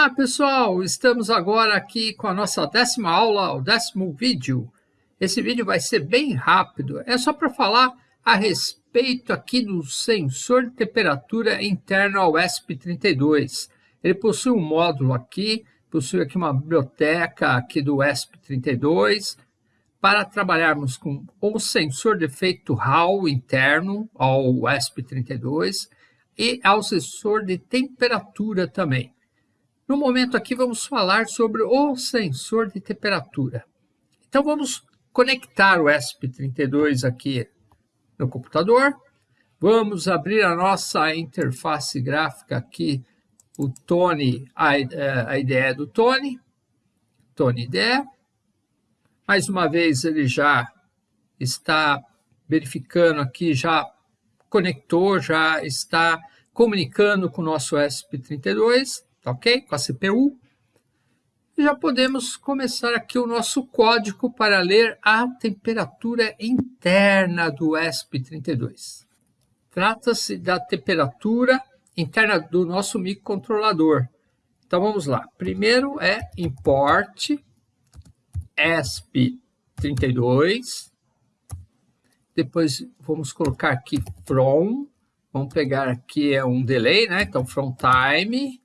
Olá pessoal, estamos agora aqui com a nossa décima aula, o décimo vídeo. Esse vídeo vai ser bem rápido, é só para falar a respeito aqui do sensor de temperatura interno ao ESP32. Ele possui um módulo aqui, possui aqui uma biblioteca aqui do ESP32, para trabalharmos com o sensor de efeito Hall interno ao ESP32 e ao sensor de temperatura também. No momento aqui vamos falar sobre o sensor de temperatura. Então vamos conectar o ESP32 aqui no computador. Vamos abrir a nossa interface gráfica aqui, o Tony, a, a ideia do Tony, Tony IDE. Mais uma vez ele já está verificando aqui, já conectou, já está comunicando com o nosso ESP32 tá ok? Com a CPU. Já podemos começar aqui o nosso código para ler a temperatura interna do ESP32. Trata-se da temperatura interna do nosso microcontrolador. Então vamos lá. Primeiro é import ESP32. Depois vamos colocar aqui from. Vamos pegar aqui é um delay, né? Então from time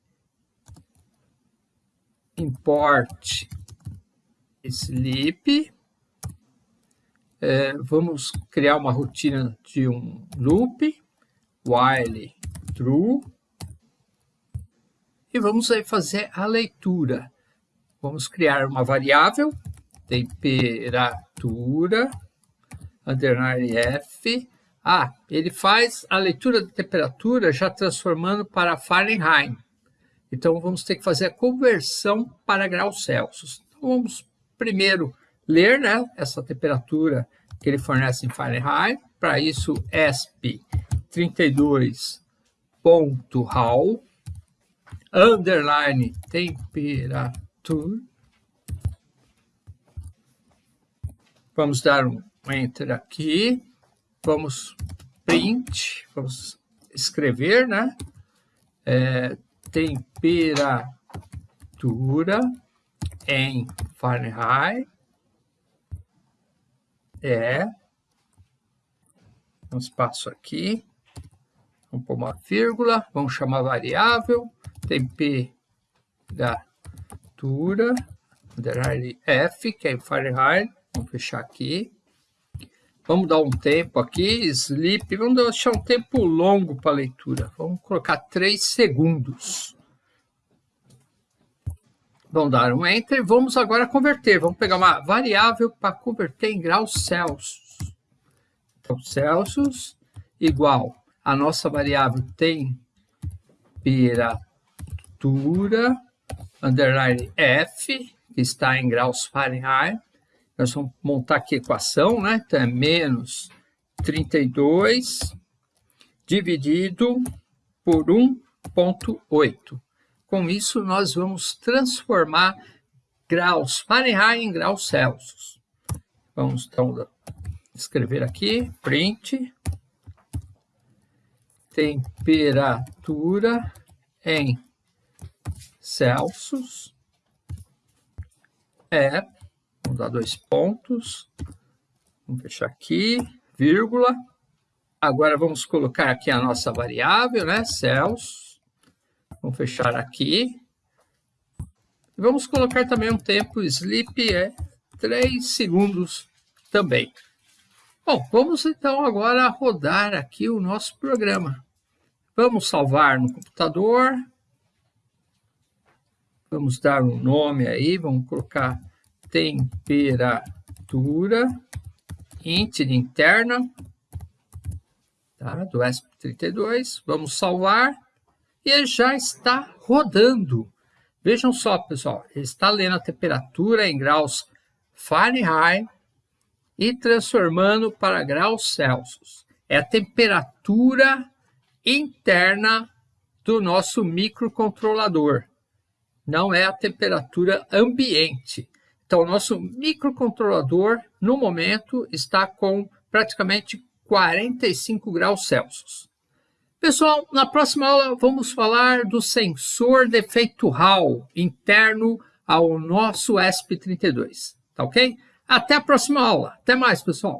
import sleep. É, vamos criar uma rotina de um loop, while true. E vamos aí fazer a leitura. Vamos criar uma variável, temperatura, underline F. Ah, ele faz a leitura da temperatura já transformando para Fahrenheit. Então, vamos ter que fazer a conversão para graus Celsius. Então, vamos primeiro ler né, essa temperatura que ele fornece em Fahrenheit. Para isso, ESP 32.HAL, underline temperatura. Vamos dar um Enter aqui. Vamos print, vamos escrever, né? É, temperatura em Fahrenheit é um espaço aqui, vamos pôr uma vírgula, vamos chamar variável temperatura F, que é em Fahrenheit, vamos fechar aqui. Vamos dar um tempo aqui, sleep, vamos deixar um tempo longo para a leitura. Vamos colocar 3 segundos. Vamos dar um Enter. Vamos agora converter. Vamos pegar uma variável para converter em graus Celsius. Então, Celsius igual a nossa variável temperatura, underline F, que está em graus Fahrenheit, nós vamos montar aqui a equação, né? Então, é menos 32 dividido por 1,8. Com isso, nós vamos transformar graus Fahrenheit em graus Celsius. Vamos, então, escrever aqui, print, temperatura em Celsius é Vamos dar dois pontos. Vamos fechar aqui, vírgula. Agora vamos colocar aqui a nossa variável, né? Cells. Vamos fechar aqui. Vamos colocar também um tempo sleep, é 3 segundos também. Bom, vamos então agora rodar aqui o nosso programa. Vamos salvar no computador. Vamos dar um nome aí, vamos colocar temperatura int interna tá, do ESP32. Vamos salvar e já está rodando. Vejam só, pessoal, está lendo a temperatura em graus Fahrenheit e transformando para graus Celsius. É a temperatura interna do nosso microcontrolador. Não é a temperatura ambiente. Então, o nosso microcontrolador, no momento, está com praticamente 45 graus Celsius. Pessoal, na próxima aula vamos falar do sensor de efeito Hall interno ao nosso ESP32, tá ok? Até a próxima aula. Até mais, pessoal.